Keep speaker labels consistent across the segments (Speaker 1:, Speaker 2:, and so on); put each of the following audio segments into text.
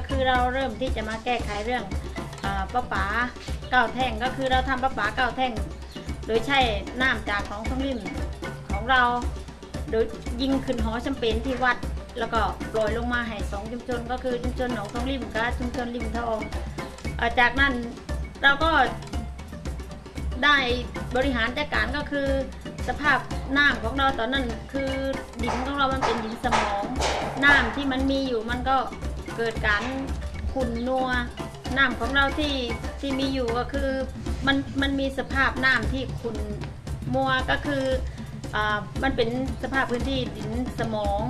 Speaker 1: ก็คือเราเริ่มที่จะมาแก้ไขเรื่องอาประปาเก้าแท่งก็คือเราทำประปาเก้าแท่ง โดยใช้น้ำจากของท้องริมของเรา โดยยิงขึ้นหอจำเป็นที่วัด แล้วก็โปรยลงมาให้สองชุมชน ก็คือชุมชนหนองท้องริมกับชุมชนริมทองอ่อจากนั้นเราก็ได้บริหารจัดการก็คือสภาพน้ำของเราตอนนั้นคือดินของเรามันเป็นดินสมองน้ำที่มันมีอยู่มันก็ เกิดการขุ่นนัวน้ำของเราที่ที่มีอยู่ก็คือมันมันมีสภาพน้ำที่ขุ่นมัวก็คืออามันเป็นสภาพพื้นที่ดินสมอง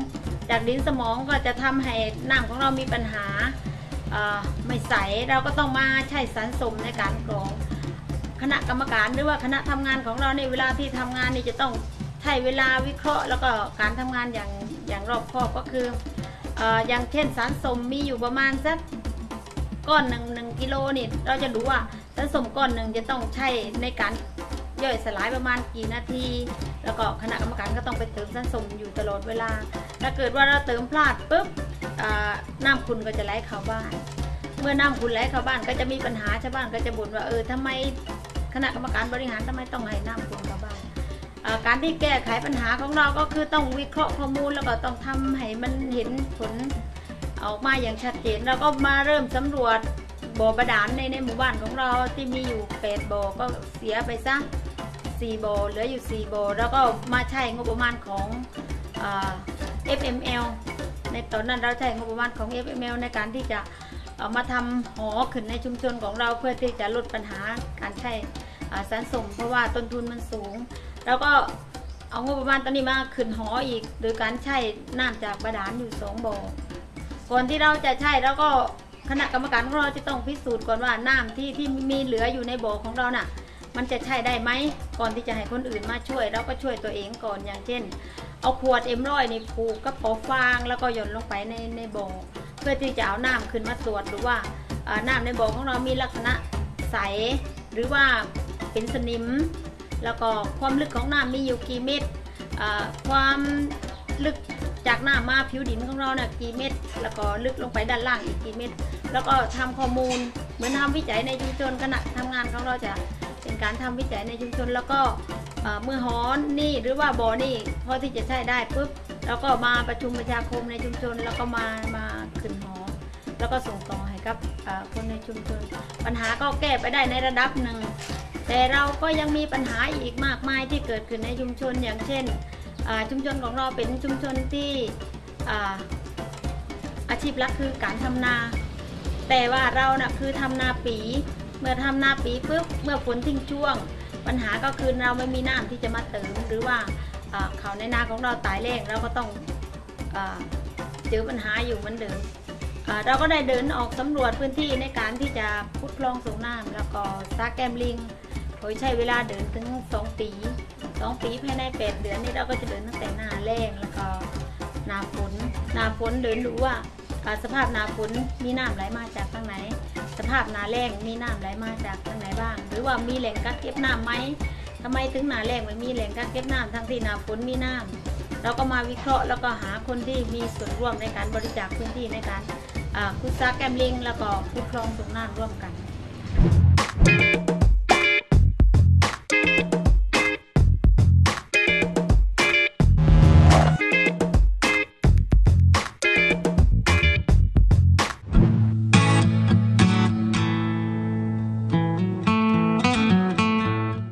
Speaker 1: จากดินสมองก็จะทำให้น้ำของเรามีปัญหาอ่าไม่ใสเราก็ต้องมาใช้สารสมในการกรองคณะกรรมการหรือว่าคณะทำงานของเราในเวลาที่ทำงานนี่จะต้องใช้เวลาวิเคราะห์ แล้วก็การทำงานอย่างอย่างรอบคอบก็คือ อย่างเช่นสารสมมีอยู่ประมาณสักก้อนหนึ่งหนึ่งกิโลนี่เราจะรู้ว่าสารสมก้อนหนึ่งจะต้องใช้ในการย่อยสลายประมาณกี่นาที แล้วก็คณะกรรมการก็ต้องไปเติมสารสมอยู่ตลอดเวลา ถ้าเกิดว่าเราเติมพลาดปุ๊บน้ำคุณก็จะไหลเข้าบ้าน เมื่อน้ำคุณไหลเข้าบ้านก็จะมีปัญหาชาวบ้านก็จะบ่นว่าเออทำไมคณะกรรมการบริหารทำไมต้องให้น้ำคุณเข้าบ้าน การที่แก้ไขปัญหาของเราก็คือต้องวิเคราะห์ข้อมูลแล้วก็ต้องทำให้มันเห็นผลออกมาอย่างชัดเจนแล้วก็มาเริ่มสำรวจบ่อบาดาลในในหมู่บ้านของเราที่มีอยู่8บ่อก็เสียไปซะ4บ่อเหลืออยู่ 4บ่อแล้วก็มาใช้งบประมาณของอ่า FML ในตอนนั้นเราใช้งบประมาณของ FML ในการที่จะเอามาทำหอขึ้นในชุมชนของเราเพื่อที่จะลดปัญหาการใช้สารส่งเพราะว่าต้นทุนมันสูง แล้วก็เอางบประมาณตอนนี้มาขึ้นหออีก โดยการใช้น้ำจากบาดาลอยู่สองบ่อก่อนที่เราจะใช้แล้วก็คณะกรรมการของเราจะต้องพิสูจน์ก่อนว่าน้ำที่ที่มีเหลืออยู่ในบ่อของเราน่ะ มันจะใช้ได้ไหมก่อนที่จะให้คนอื่นมาช่วยเราก็ช่วยตัวเองก่อนอย่างเช่น เอาขวดเอ็มร้อยในผูกกับปอฟางแล้วก็หย่อนลงไปในในบ่อเพื่อที่จะเอาน้ำขึ้นมาตรวจดูว่าอ่าน้ำในบ่อของเรามีลักษณะใสหรือว่าเป็นสนิม แล้วก็ความลึกของน้ำมีอยู่กี่เมตรความลึกจากหน้ำมาผิวดินของเราเนี่ยกี่เมตร แล้วก็ลึกลงไปด้านล่างอีกกี่เมตร แล้วก็ทำข้อมูลเหมือนทำวิจัยในชุมชนขณะทำงานของเราจะเป็นการทำวิจัยในชุมชน แล้วก็เมื่อหอนนี่หรือว่าบ่อนี่พอที่จะใช้ได้ปุ๊บแล้วก็มาประชุมประชาคมในชุมชน แล้วก็มามาขึ้นหอ แล้วก็ส่งต่อให้กับคนในชุมชน ปัญหาก็แก้ไปได้ในระดับหนึ่ง แต่เราก็ยังมีปัญหาอีกมากมายที่เกิดขึ้นในชุมชนอย่างเช่นชุมชนของเราเป็นชุมชนที่อาอาชีพหลักคือการทำนา แต่ว่าเรานะ่ะคือทำนาปี เมื่อทำนาปีปุ๊บเมื่อฝนทิ้งช่วง ปัญหาก็คือเราไม่มีน้ำที่จะมาเติมหรือว่าเขาในนาของเราตายแรงเราก็ต้องเจอปัญหาอยู่เหมือนเดิมเราก็ได้เดินออกสำรวจพื้นที่ในการที่จะพุดคลองส่งน้ำแล้วก็ซาแกมลิง โดยใช้เวลาเดินถึง 2 ปี 2 ปีภายใน 8 เดือนนี้เราก็จะเดินตั้งแต่หน้าแล้งแล้วก็หนาฝนหนาฝนเดินดูว่าสภาพนาฝนมีน้ำไหลมาจากทางไหน สภาพนาแล้งมีน้ำไหลมาจากทางไหนบ้าง หรือว่ามีแหล่งกักเก็บน้ำไหมทำไมถึงนาแล้งไม่มีแหล่งกักเก็บน้ำทั้งที่นาฝนมีน้ำเราก็มาวิเคราะห์แล้วก็หาคนที่มีส่วนร่วมในการบริจาคพื้นที่ในการคุดซักแกมลิงแล้วก็คุดคลองส่งน้ำร่วมกัน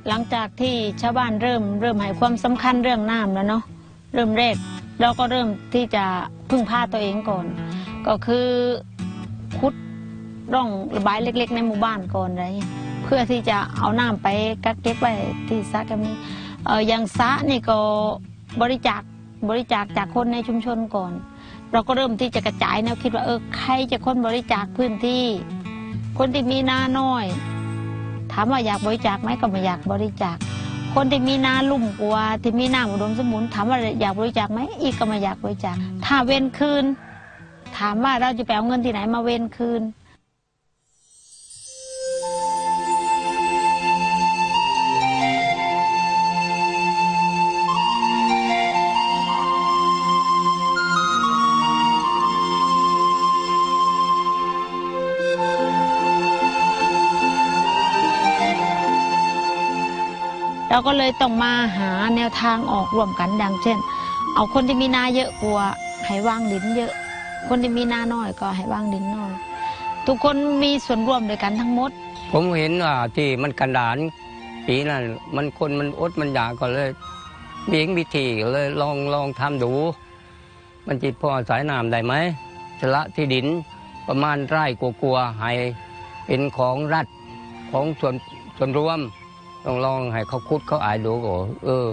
Speaker 1: หลังจากที่ชาวบ้านเริ่มเริ่มให้ความสำคัญเรื่องน้ำแล้วเนาะเริ่มแรกเราก็เริ่มที่จะพึ่งพาตัวเองก่อน ก็คือขุดร่องระบายเล็ก ๆ ในหมู่บ้านก่อนอะไรเงี้ยเพื่อที่จะเอาน้ำไปกักเก็บไว้ที่สระแกมนี้เอออย่างสระนี่ก็บริจาคบริจาคจากคนในชุมชนก่อน เราก็เริ่มที่จะกระจายแนวคิดว่าเออใครจะคนบริจาคพื้นที่ คนที่มีนาน้อยามว่าอยากบริจาคไหมก็ไม่อยากบริจาค คนที่มีนาลุ่มกว่าที่มีน้ำอุดมสมบูรณ์ถามว่าอยากบริจาคไหมอีกก็ไม่อยากบริจาค ถ้าเว้นคืน ถามว่าเราจะไปเอาเงินที่ไหนมาเว้นคืน เราก็เลยต้องมาหาแนวทางออกร่วมกันดังเช่น เอาคนที่มีนาเยอะกว่าให้วางดินเยอะ คนที่มีนาน้อยก็ให้วางดินน้อย ทุกคนมีส่วนร่วมด้วยกันทั้งหมด
Speaker 2: ผมเห็นว่าที่มันกันดานปีนั้นมันคนมันอดมันอยากก็เลยเลี้ยงวิธีก็เลยลองลองทำดู มันจิตพอสายน้ำได้ไหมชละที่ดินประมาณไร่กลัวๆให้เป็นของรัฐของส่วนส่วนรวม ลองลองให้เขาคุดเขาอายดูก็เออ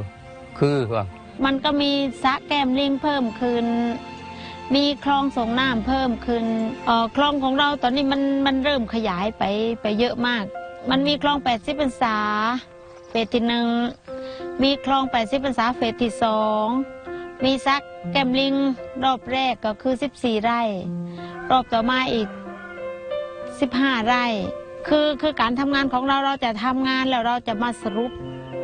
Speaker 2: คือว่า
Speaker 1: มันก็มีสะแก้มลิงเพิ่มขึ้น มีคลองส่งน้ำเพิ่มขึ้นเอ่อคลองของเราตอนนี้มันมันเริ่มขยายไปไปเยอะมาก มันมีคลอง 80พรรษาเฟสที่หนึ่งมีคลอง 80พรรษาเฟสที่สองมีซักแก้มลิงรอบแรกก็คือ 14 ไร่ รอบต่อมาอีก 15 ไร่ คือคือการทำงานของเราเราจะทำงานแล้วเราจะมาสรุป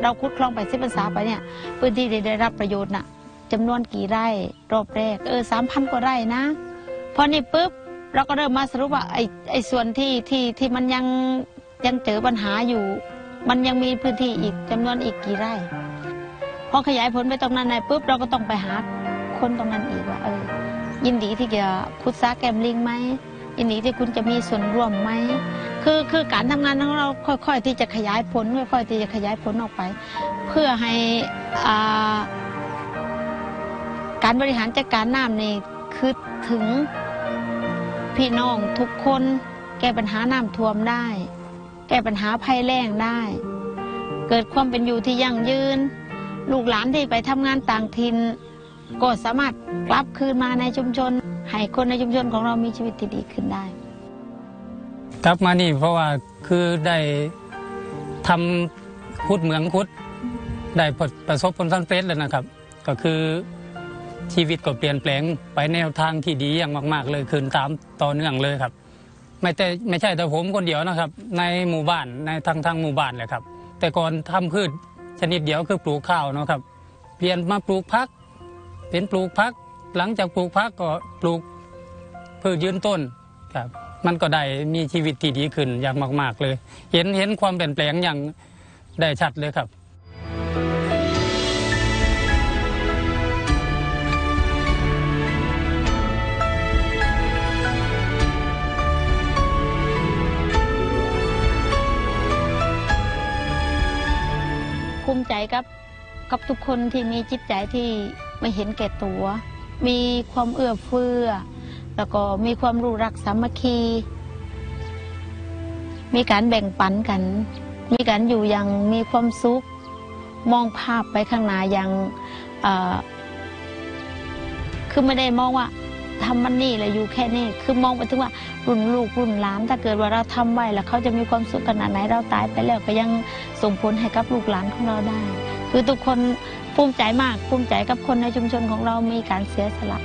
Speaker 1: เราคุดคลอง80พรรษาไปเนี่ยพื้นที่ที่ได้รับประโยชน์น่ะจำนวนกี่ไร่รอบแรกเออสามพันกว่าไร่นะพอนี่ปุ๊บเราก็เริ่มมาสรุปว่าไอ้ไอ้ส่วนที่ที่ที่มันยังยังเจอปัญหาอยู่ มันยังมีพื้นที่อีกจำนวนอีกกี่ไร่พอขยายผลไปตรงนั้นในปุ๊บเราก็ต้องไปหาคนตรงนั้นอีกว่าเออยินดีที่จะพุทธาแกมลิงไหม ยินดีที่คุณจะมีส่วนร่วมไหมคือคือการทำงานของเราค่อย ๆ ที่จะขยายผลค่อยๆที่จะขยายผลออกไป เพื่อให้การบริหารจัดการน้ำนี่คือถึงพี่น้องทุกคนแก้ปัญหาน้ำท่วมได้ แก้ปัญหาภัยแล้งได้ เกิดความเป็นอยู่ที่ยั่งยืน ลูกหลานที่ไปทำงานต่างถิ่นก็สามารถกลับคืนมาในชุมชน ให้คนในชุมชนของเรามีชีวิตที่ดีขึ้นได้
Speaker 3: กลับมานี่เพราะว่าคือได้ทำคุดเหมืองคุด ได้ประประสบผลสำเร็จแล้วนะครับ ก็คือชีวิตก็เปลี่ยนแปลงไปแนวทางที่ดีอย่างมาก ๆ เลยคืนตามต่อเนื่องเลยครับ ไม่แต่ไม่ใช่แต่ผมคนเดียวนะครับ ในหมู่บ้านในทางทางหมู่บ้านเลยครับ แต่ก่อนทำพืชชนิดเดียวคือปลูกข้าวนะครับ เปลี่ยนมาปลูกพัก เป็นปลูกพัก หลังจากปลูกพักก็ปลูกพืชยืนต้นครับ มันก็ได้มีชีวิตที่ดีขึ้นอย่างมาก ๆ เลย เห็นเห็นความเปลี่ยนแปลงอย่างได้ชัดเลยครับ
Speaker 1: ภูมิใจกับกับทุกคนที่มีจิตใจที่ไม่เห็นแก่ตัว มีความเอื้อเฟื้อ แล้วก็มีความรู้รักสามัคคี มีการแบ่งปันกัน มีการอยู่อย่างมีความสุข มองภาพไปข้างหน้าอย่างคือไม่ได้มองว่าทำมันนี่แหละอยู่แค่นี้ คือมองไปถึงว่ารุ่นลูกรุ่นหลาน ถ้าเกิดว่าเราทำไว้แล้วเขาจะมีความสุขขนาดไหนเราตายไปแล้วก็ยังส่งผลให้กับลูกหลานของเราได้ คือทุกคนภูมิใจมากภูมิใจกับคนในชุมชนของเรามีการเสียสละ